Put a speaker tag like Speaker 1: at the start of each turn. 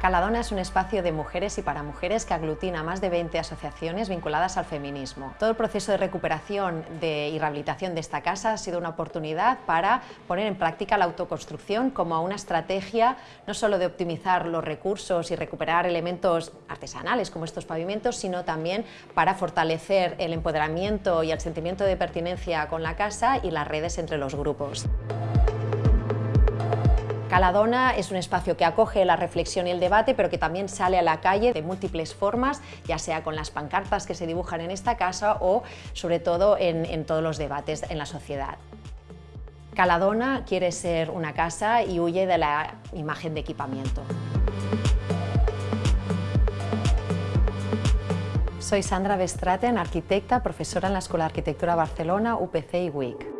Speaker 1: Caladona es un espacio de mujeres y para mujeres que aglutina más de 20 asociaciones vinculadas al feminismo. Todo el proceso de recuperación de, y rehabilitación de esta casa ha sido una oportunidad para poner en práctica la autoconstrucción como una estrategia no solo de optimizar los recursos y recuperar elementos artesanales como estos pavimentos, sino también para fortalecer el empoderamiento y el sentimiento de pertinencia con la casa y las redes entre los grupos. Caladona es un espacio que acoge la reflexión y el debate, pero que también sale a la calle de múltiples formas, ya sea con las pancartas que se dibujan en esta casa o, sobre todo, en, todos los debates en la sociedad. Caladona quiere ser una casa y huye de la imagen de equipamiento. Soy Sandra Bestraten, arquitecta, profesora en la Escuela de Arquitectura Barcelona, UPC y WIC.